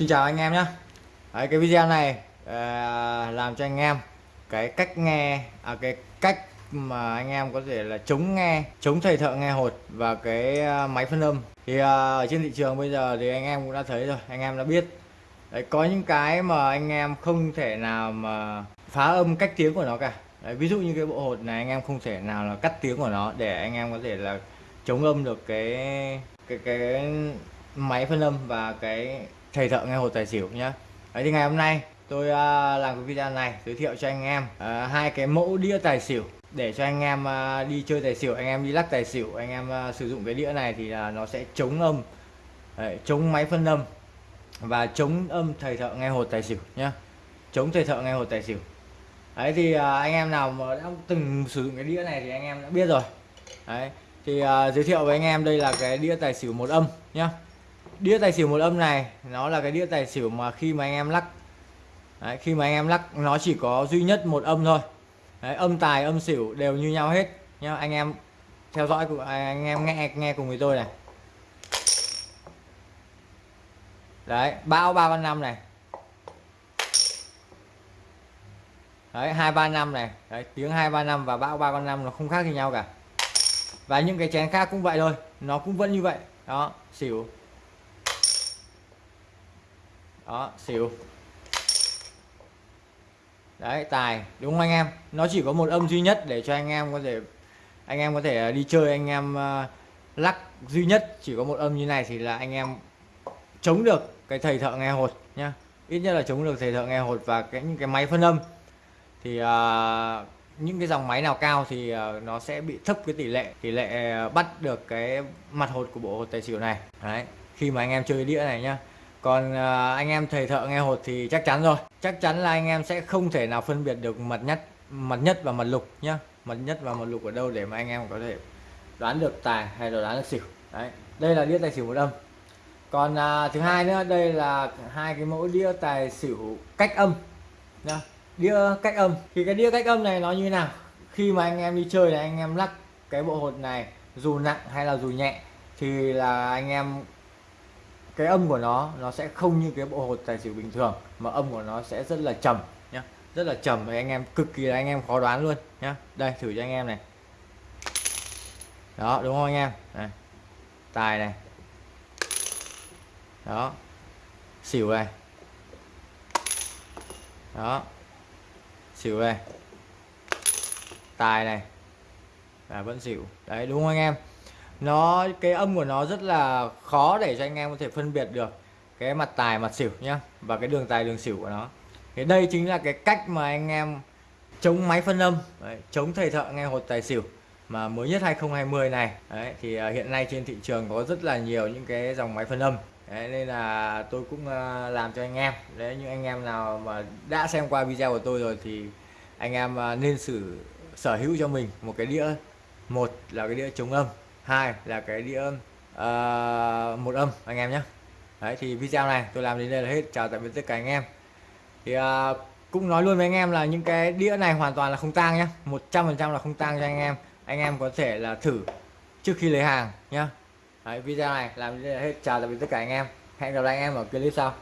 Xin chào anh em nhé. Đấy, cái video này à, làm cho anh em cái cách nghe à, cái cách mà anh em có thể là chống nghe chống thầy thợ nghe hột và cái à, máy phân âm. Thì à, ở trên thị trường bây giờ thì anh em cũng đã thấy rồi anh em đã biết. Đấy, có những cái mà anh em không thể nào mà phá âm cách tiếng của nó cả. Đấy, ví dụ như cái bộ hột này anh em không thể nào là cắt tiếng của nó để anh em có thể là chống âm được cái cái cái máy phân âm và cái thầy thợ nghe hột tài xỉu nhá. Đấy thì ngày hôm nay tôi uh, làm cái video này giới thiệu cho anh em uh, hai cái mẫu đĩa tài xỉu để cho anh em uh, đi chơi tài xỉu anh em đi lắc tài xỉu anh em uh, sử dụng cái đĩa này thì uh, nó sẽ chống âm. Đấy, chống máy phân âm và chống âm thầy thợ nghe hột tài xỉu nhá. Chống thầy thợ nghe hột tài xỉu. Đấy thì uh, anh em nào mà đã từng sử dụng cái đĩa này thì anh em đã biết rồi. Đấy thì uh, giới thiệu với anh em đây là cái đĩa tài xỉu một âm nhá đĩa tài xỉu một âm này nó là cái đĩa tài xỉu mà khi mà anh em lắc. Đấy, khi mà anh em lắc nó chỉ có duy nhất một âm thôi. Đấy, âm tài âm xỉu đều như nhau hết. Nhá anh em theo dõi của à, anh em nghe nghe cùng với tôi này. Đấy bão ba con năm này. Đấy hai ba năm này. Đấy, tiếng hai ba năm và bão ba con năm nó không khác gì nhau cả. Và những cái chén khác cũng vậy thôi nó cũng vẫn như vậy. Đó xỉu đó xỉu đấy tài đúng không anh em? Nó chỉ có một âm duy nhất để cho anh em có thể anh em có thể à, đi chơi anh em uh, lắc duy nhất chỉ có một âm như này thì là anh em chống được cái thầy thợ nghe hột nhá. Ít nhất là chống được thầy thợ nghe hột và cái những cái máy phân âm. Thì uh, những cái dòng máy nào cao thì uh, nó sẽ bị thấp cái tỷ lệ tỷ lệ bắt được cái mặt hột của bộ hột tài xỉu này. Đấy khi mà anh em chơi cái đĩa này nhá còn à, anh em thầy thợ nghe hột thì chắc chắn rồi. Chắc chắn là anh em sẽ không thể nào phân biệt được mặt nhất mặt nhất và mặt lục nhá. Mặt nhất và mặt lục ở đâu để mà anh em có thể đoán được tài hay là đoán được xỉu. Đấy đây là đĩa tài xỉu một âm. Còn à, thứ hai nữa đây là hai cái mẫu đĩa tài xỉu cách âm nhá. Đĩa cách âm. Thì cái đĩa cách âm này nó như thế nào? Khi mà anh em đi chơi là anh em lắc cái bộ hột này dù nặng hay là dù nhẹ thì là anh em cái âm của nó nó sẽ không như cái bộ hột tài xỉu bình thường, mà âm của nó sẽ rất là trầm nhá. Rất là trầm và anh em cực kỳ là anh em khó đoán luôn nhá. Đây, thử cho anh em này. Đó, đúng không anh em? Này. tài này. Đó, xỉu này. Đó, xỉu này. Tài này. Và vẫn xỉu. Đấy, đúng không anh em? Nó cái âm của nó rất là khó để cho anh em có thể phân biệt được cái mặt tài mặt xỉu nhá và cái đường tài đường xỉu của nó. Thì đây chính là cái cách mà anh em chống máy phân âm đấy, chống thầy thợ nghe hột tài xỉu mà mới nhất 2020 này. Đấy, thì à, hiện nay trên thị trường có rất là nhiều những cái dòng máy phân âm. Đấy, nên là tôi cũng à, làm cho anh em. Đấy những anh em nào mà đã xem qua video của tôi rồi thì anh em à, nên sử sở hữu cho mình một cái đĩa. Một là cái đĩa chống âm hai là cái đĩa uh, một âm anh em nhé. Đấy thì video này tôi làm đến đây là hết. Chào tạm biệt tất cả anh em. Thì uh, cũng nói luôn với anh em là những cái đĩa này hoàn toàn là không tang nhé. 100% là không tang cho anh em. Anh em có thể là thử trước khi lấy hàng nhá đấy, video này làm đến đây là hết. Chào tạm biệt tất cả anh em. Hẹn gặp lại anh em ở clip sau.